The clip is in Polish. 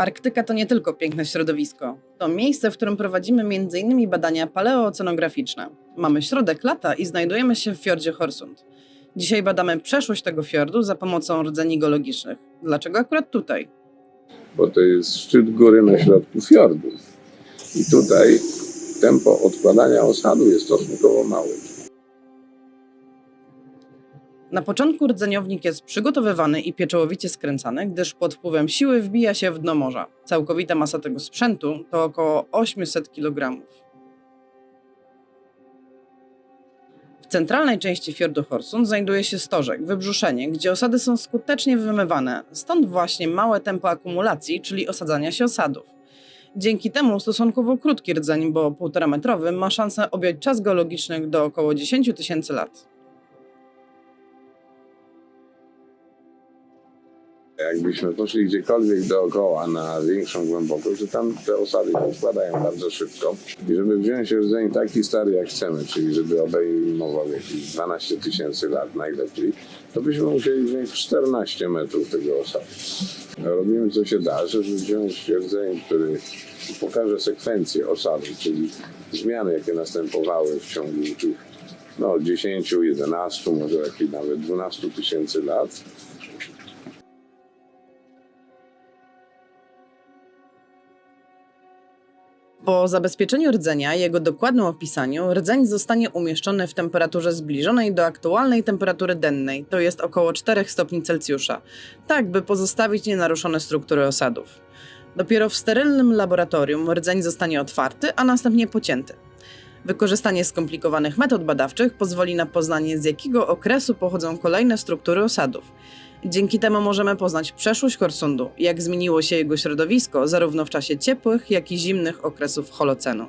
Arktyka to nie tylko piękne środowisko. To miejsce, w którym prowadzimy m.in. badania paleooceanograficzne. Mamy środek lata i znajdujemy się w fiordzie Horsund. Dzisiaj badamy przeszłość tego fiordu za pomocą rdzeni geologicznych. Dlaczego akurat tutaj? bo to jest szczyt góry na środku fiordu. I tutaj tempo odkładania osadu jest stosunkowo małe. Na początku rdzeniownik jest przygotowywany i pieczołowicie skręcany, gdyż pod wpływem siły wbija się w dno morza. Całkowita masa tego sprzętu to około 800 kg. W centralnej części fiordu Horsund znajduje się stożek, wybrzuszenie, gdzie osady są skutecznie wymywane, stąd właśnie małe tempo akumulacji, czyli osadzania się osadów. Dzięki temu stosunkowo krótki rdzeń, bo 1,5 metrowy, ma szansę objąć czas geologiczny do około 10 tysięcy lat. Jakbyśmy poszli gdziekolwiek dookoła na większą głębokość, to tam te osady się składają bardzo szybko. I żeby wziąć rdzeń taki stary jak chcemy, czyli żeby obejmował jakieś 12 tysięcy lat najlepiej, to byśmy musieli wziąć 14 metrów tego osadu. Robimy co się da, żeby wziąć rdzeń, który pokaże sekwencję osadu, czyli zmiany, jakie następowały w ciągu tych no, 10, 11, może jakieś nawet 12 tysięcy lat. Po zabezpieczeniu rdzenia i jego dokładnym opisaniu, rdzeń zostanie umieszczony w temperaturze zbliżonej do aktualnej temperatury dennej, to jest około 4 stopni Celsjusza, tak by pozostawić nienaruszone struktury osadów. Dopiero w sterylnym laboratorium rdzeń zostanie otwarty, a następnie pocięty. Wykorzystanie skomplikowanych metod badawczych pozwoli na poznanie, z jakiego okresu pochodzą kolejne struktury osadów. Dzięki temu możemy poznać przeszłość Korsundu, jak zmieniło się jego środowisko zarówno w czasie ciepłych, jak i zimnych okresów Holocenu.